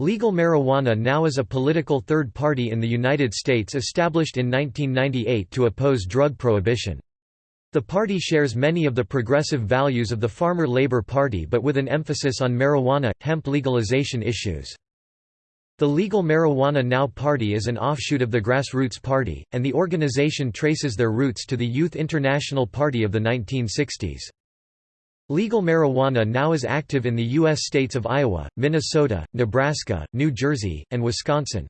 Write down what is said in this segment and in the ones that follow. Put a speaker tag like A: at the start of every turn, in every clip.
A: Legal marijuana now is a political third party in the United States established in 1998 to oppose drug prohibition. The party shares many of the progressive values of the Farmer Labor Party but with an emphasis on marijuana, hemp legalization issues. The Legal Marijuana Now Party is an offshoot of the Grassroots Party, and the organization traces their roots to the Youth International Party of the 1960s. Legal marijuana now is active in the U.S. states of Iowa, Minnesota, Nebraska, New Jersey, and Wisconsin.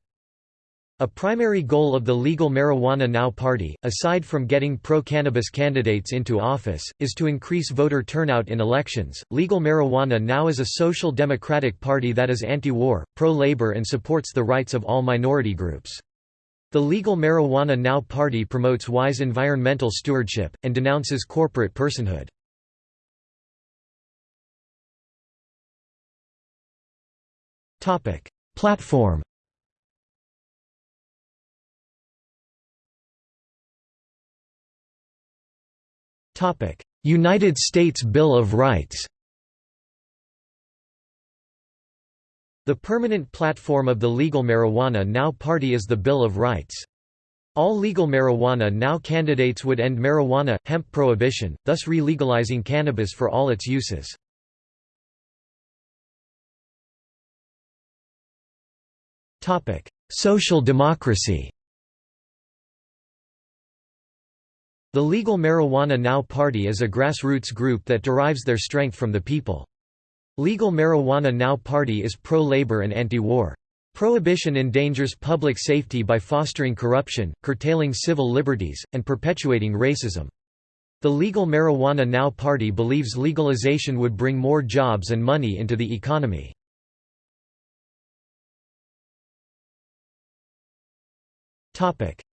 A: A primary goal of the Legal Marijuana Now Party, aside from getting pro-cannabis candidates into office, is to increase voter turnout in elections. Legal Marijuana Now is a social democratic party that is anti-war, pro-labor and supports the rights of all minority groups. The Legal Marijuana Now Party promotes wise environmental stewardship, and denounces corporate personhood. Topic: Platform. Topic: United States Bill of Rights. The permanent platform of the Legal Marijuana Now Party is the Bill of Rights. All legal marijuana now candidates would end marijuana, hemp prohibition, thus re-legalizing cannabis for all its uses. Social democracy The Legal Marijuana Now Party is a grassroots group that derives their strength from the people. Legal Marijuana Now Party is pro-labor and anti-war. Prohibition endangers public safety by fostering corruption, curtailing civil liberties, and perpetuating racism. The Legal Marijuana Now Party believes legalization would bring more jobs and money into the economy.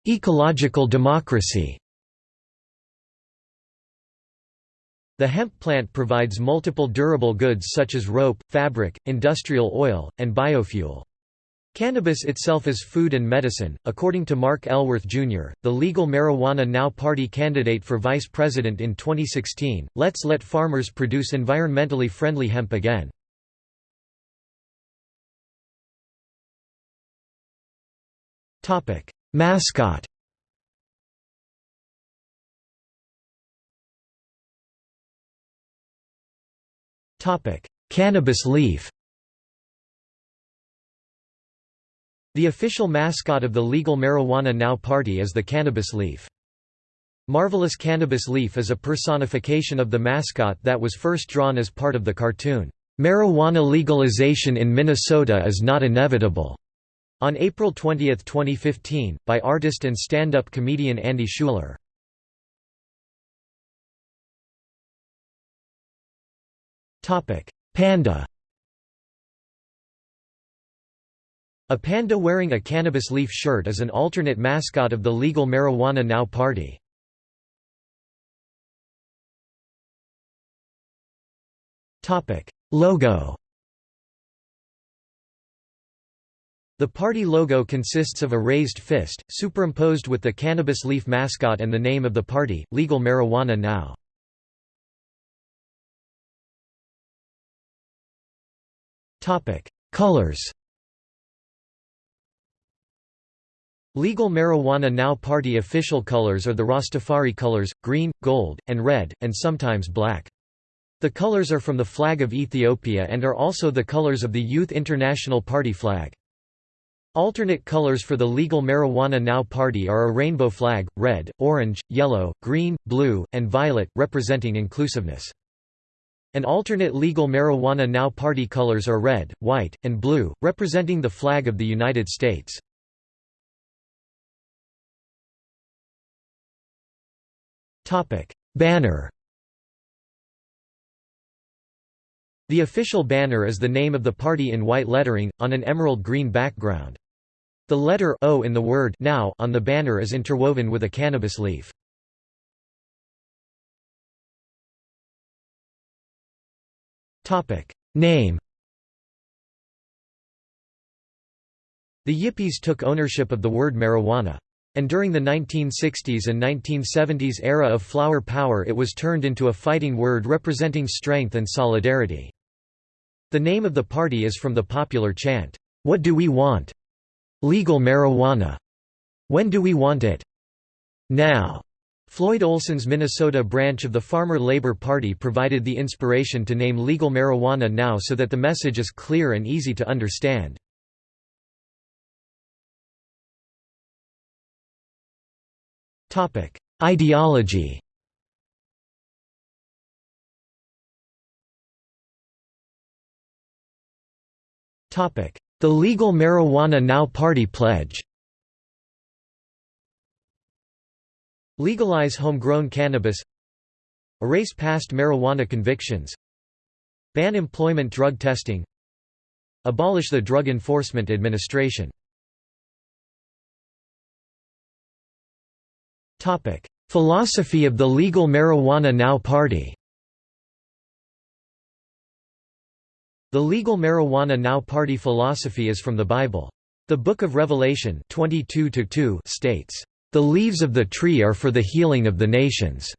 A: Ecological democracy The hemp plant provides multiple durable goods such as rope, fabric, industrial oil, and biofuel. Cannabis itself is food and medicine. According to Mark Elworth Jr., the Legal Marijuana Now Party candidate for vice president in 2016, let's let farmers produce environmentally friendly hemp again. Topic: Mascot Cannabis leaf. The official mascot of the Legal Marijuana Now Party is the cannabis leaf. Marvelous Cannabis Leaf is a personification of the mascot that was first drawn as part of the cartoon, "'Marijuana legalization in Minnesota is not inevitable' On April 20, 2015, by artist and stand-up comedian Andy Schuler. Panda A panda wearing a cannabis leaf shirt is an alternate mascot of the Legal Marijuana Now party. Logo The party logo consists of a raised fist, superimposed with the cannabis leaf mascot and the name of the party, Legal Marijuana Now. Colors Legal Marijuana Now party official colors are the Rastafari colors, green, gold, and red, and sometimes black. The colors are from the flag of Ethiopia and are also the colors of the Youth International Party flag. Alternate colors for the Legal Marijuana Now party are a rainbow flag, red, orange, yellow, green, blue, and violet, representing inclusiveness. An alternate Legal Marijuana Now party colors are red, white, and blue, representing the flag of the United States. Banner The official banner is the name of the party in white lettering, on an emerald green background. The letter O in the word now on the banner is interwoven with a cannabis leaf. Name. The Yippies took ownership of the word marijuana. And during the 1960s and 1970s era of flower power it was turned into a fighting word representing strength and solidarity. The name of the party is from the popular chant, What do we want? Legal marijuana. When do we want it? Now. Floyd Olson's Minnesota branch of the Farmer Labor Party provided the inspiration to name legal marijuana now so that the message is clear and easy to understand. Ideology The Legal Marijuana Now Party pledge Legalize homegrown cannabis Erase past marijuana convictions Ban employment drug testing Abolish the Drug Enforcement Administration Philosophy of the Legal Marijuana Now Party The Legal Marijuana Now Party philosophy is from the Bible. The Book of Revelation 22 states, "...the leaves of the tree are for the healing of the nations."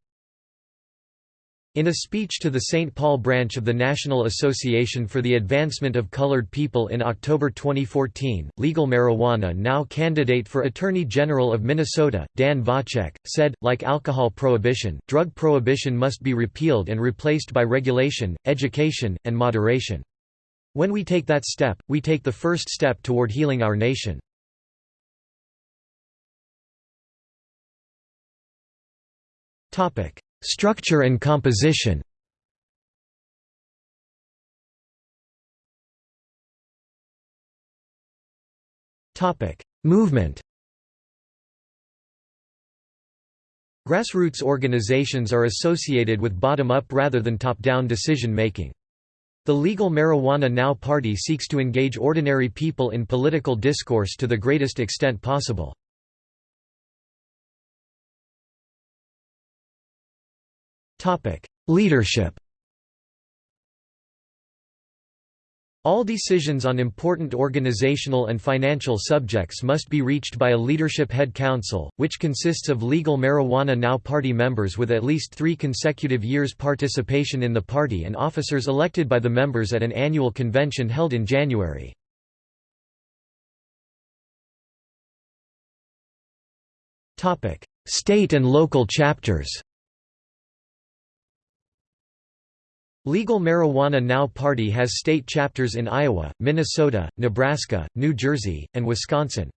A: In a speech to the St. Paul branch of the National Association for the Advancement of Colored People in October 2014, Legal Marijuana now candidate for Attorney General of Minnesota, Dan Vacek, said, like alcohol prohibition, drug prohibition must be repealed and replaced by regulation, education, and moderation. When we take that step, we take the first step toward healing our nation. Structure and composition Movement Grassroots organizations are associated with bottom-up rather than top-down decision-making. The Legal Marijuana Now party seeks to engage ordinary people in political discourse to the greatest extent possible. Leadership All decisions on important organizational and financial subjects must be reached by a leadership head council, which consists of legal Marijuana Now party members with at least three consecutive years participation in the party and officers elected by the members at an annual convention held in January. State and local chapters Legal Marijuana Now Party has state chapters in Iowa, Minnesota, Nebraska, New Jersey, and Wisconsin.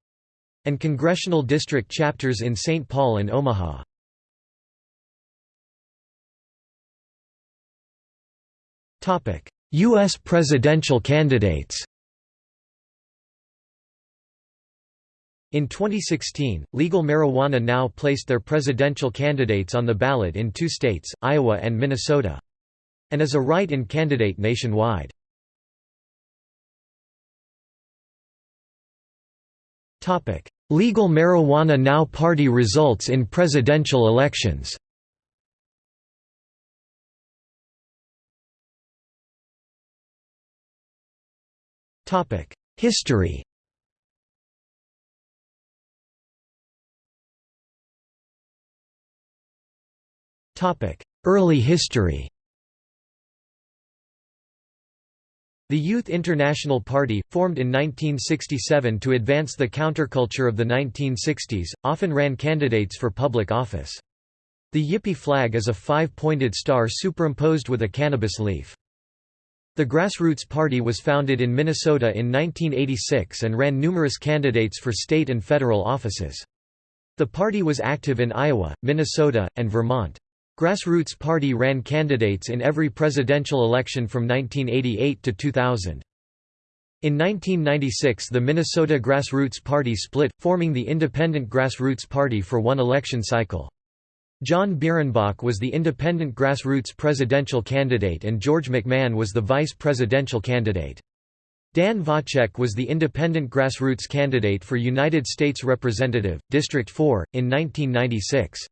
A: And congressional district chapters in St. Paul and Omaha. U.S. presidential candidates In 2016, Legal Marijuana Now placed their presidential candidates on the ballot in two states, Iowa and Minnesota and is a write-in candidate nationwide. Topic. Legal Marijuana Now party results in presidential elections. History. Early history The Youth International Party, formed in 1967 to advance the counterculture of the 1960s, often ran candidates for public office. The Yippie flag is a five-pointed star superimposed with a cannabis leaf. The Grassroots Party was founded in Minnesota in 1986 and ran numerous candidates for state and federal offices. The party was active in Iowa, Minnesota, and Vermont. Grassroots Party ran candidates in every presidential election from 1988 to 2000. In 1996 the Minnesota Grassroots Party split, forming the Independent Grassroots Party for one election cycle. John Birrenbach was the Independent Grassroots presidential candidate and George McMahon was the vice presidential candidate. Dan Vacek was the Independent Grassroots candidate for United States Representative, District 4, in 1996.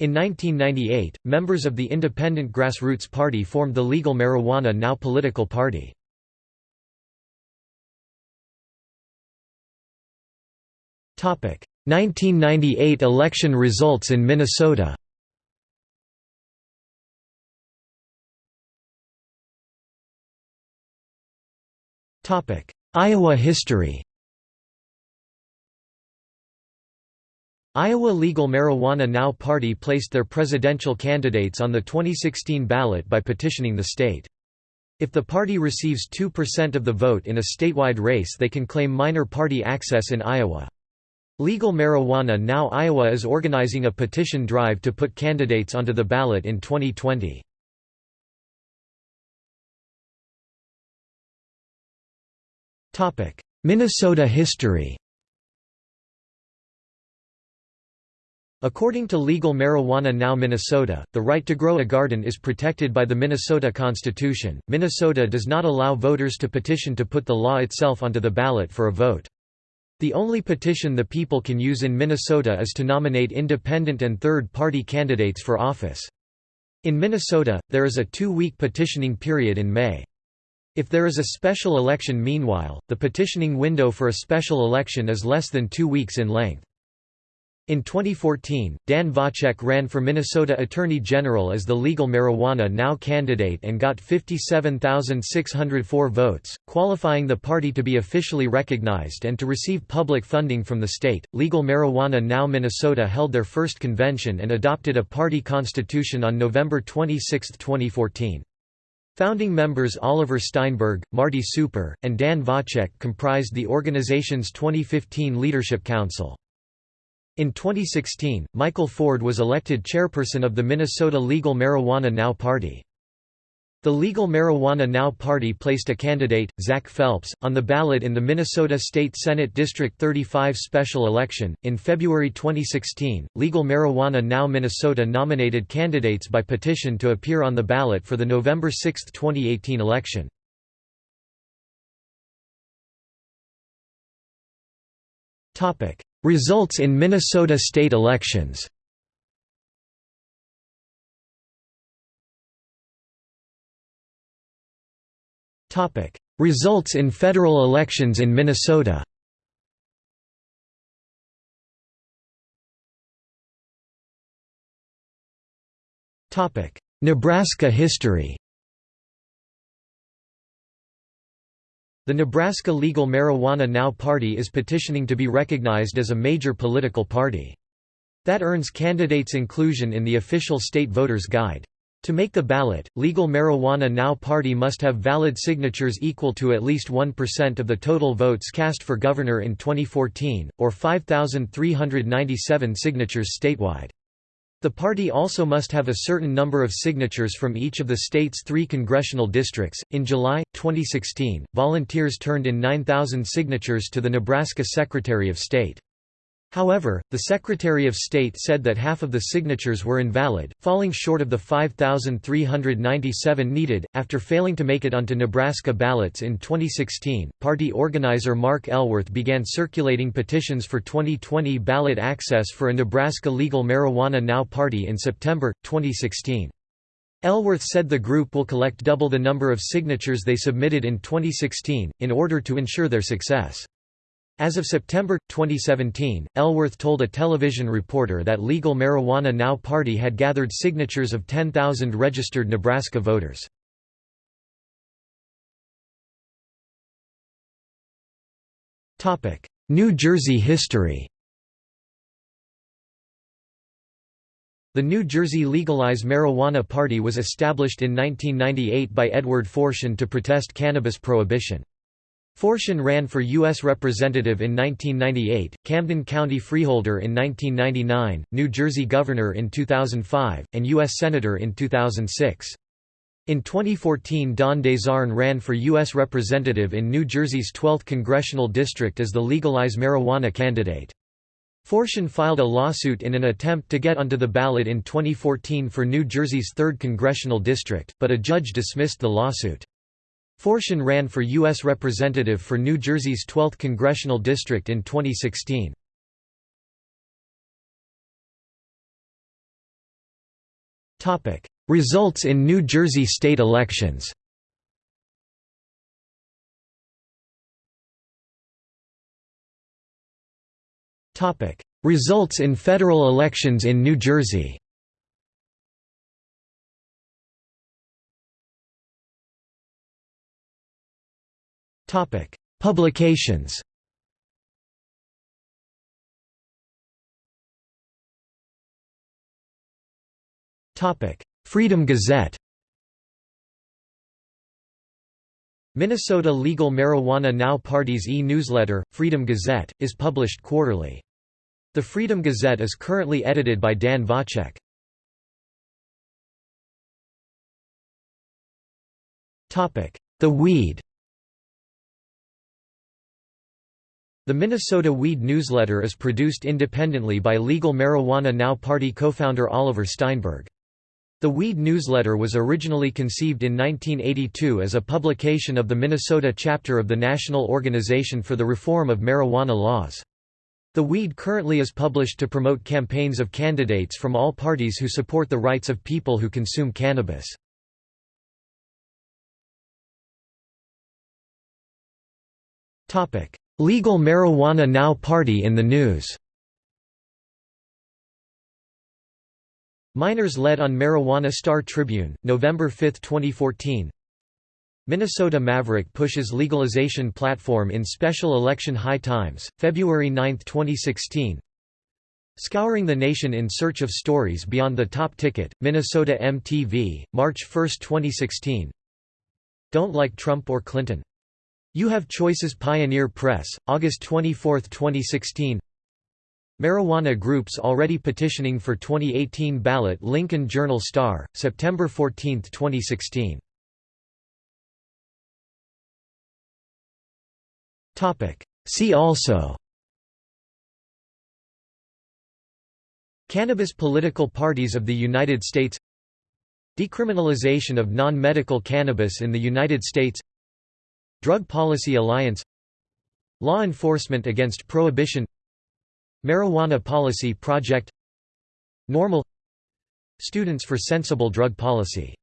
A: In 1998, members of the Independent Grassroots Party formed the Legal Marijuana Now political party. Topic: 1998 election results in Minnesota. Topic: Iowa history Iowa Legal Marijuana Now Party placed their presidential candidates on the 2016 ballot by petitioning the state. If the party receives 2% of the vote in a statewide race they can claim minor party access in Iowa. Legal Marijuana Now Iowa is organizing a petition drive to put candidates onto the ballot in 2020. Minnesota history According to Legal Marijuana Now Minnesota, the right to grow a garden is protected by the Minnesota Constitution. Minnesota does not allow voters to petition to put the law itself onto the ballot for a vote. The only petition the people can use in Minnesota is to nominate independent and third-party candidates for office. In Minnesota, there is a two-week petitioning period in May. If there is a special election meanwhile, the petitioning window for a special election is less than two weeks in length. In 2014, Dan Vacek ran for Minnesota Attorney General as the Legal Marijuana Now candidate and got 57,604 votes, qualifying the party to be officially recognized and to receive public funding from the state. Legal Marijuana Now Minnesota held their first convention and adopted a party constitution on November 26, 2014. Founding members Oliver Steinberg, Marty Super, and Dan Vacek comprised the organization's 2015 Leadership Council. In 2016, Michael Ford was elected chairperson of the Minnesota Legal Marijuana Now Party. The Legal Marijuana Now Party placed a candidate, Zach Phelps, on the ballot in the Minnesota State Senate District 35 special election. In February 2016, Legal Marijuana Now Minnesota nominated candidates by petition to appear on the ballot for the November 6, 2018 election. Results in Minnesota state elections. Results in federal elections in Minnesota. Nebraska history The Nebraska Legal Marijuana Now Party is petitioning to be recognized as a major political party. That earns candidates inclusion in the official state voters guide. To make the ballot, Legal Marijuana Now Party must have valid signatures equal to at least 1% of the total votes cast for governor in 2014, or 5,397 signatures statewide. The party also must have a certain number of signatures from each of the state's three congressional districts. In July 2016, volunteers turned in 9,000 signatures to the Nebraska Secretary of State. However, the Secretary of State said that half of the signatures were invalid, falling short of the 5,397 needed. After failing to make it onto Nebraska ballots in 2016, party organizer Mark Elworth began circulating petitions for 2020 ballot access for a Nebraska Legal Marijuana Now party in September 2016. Elworth said the group will collect double the number of signatures they submitted in 2016, in order to ensure their success. As of September 2017, Elworth told a television reporter that Legal Marijuana Now Party had gathered signatures of 10,000 registered Nebraska voters. New Jersey history The New Jersey Legalize Marijuana Party was established in 1998 by Edward Forchion to protest cannabis prohibition. Forchion ran for U.S. Representative in 1998, Camden County Freeholder in 1999, New Jersey Governor in 2005, and U.S. Senator in 2006. In 2014 Don DeZarn ran for U.S. Representative in New Jersey's 12th congressional district as the Legalize Marijuana candidate. Forchion filed a lawsuit in an attempt to get onto the ballot in 2014 for New Jersey's 3rd congressional district, but a judge dismissed the lawsuit. Forchion ran for U.S. Representative for New Jersey's 12th congressional district in 2016. Results in New Jersey state elections Results in federal elections in New Jersey Publications. Topic: Freedom Gazette. Minnesota Legal Marijuana Now Party's e-newsletter, Freedom Gazette, is published quarterly. The Freedom Gazette is currently edited by Dan Vacek. The Weed The Minnesota Weed newsletter is produced independently by Legal Marijuana Now Party co-founder Oliver Steinberg. The Weed newsletter was originally conceived in 1982 as a publication of the Minnesota chapter of the National Organization for the Reform of Marijuana Laws. The Weed currently is published to promote campaigns of candidates from all parties who support the rights of people who consume cannabis. Legal Marijuana Now Party in the news. Miners led on Marijuana Star Tribune, November 5, 2014 Minnesota Maverick pushes legalization platform in special election high times, February 9, 2016 Scouring the nation in search of stories beyond the top ticket, Minnesota MTV, March 1, 2016 Don't like Trump or Clinton? You Have Choices Pioneer Press, August 24, 2016 Marijuana groups already petitioning for 2018 ballot Lincoln Journal Star, September 14, 2016. See also Cannabis political parties of the United States Decriminalization of non-medical cannabis in the United States Drug Policy Alliance Law enforcement against prohibition Marijuana Policy Project NORML Students for Sensible Drug Policy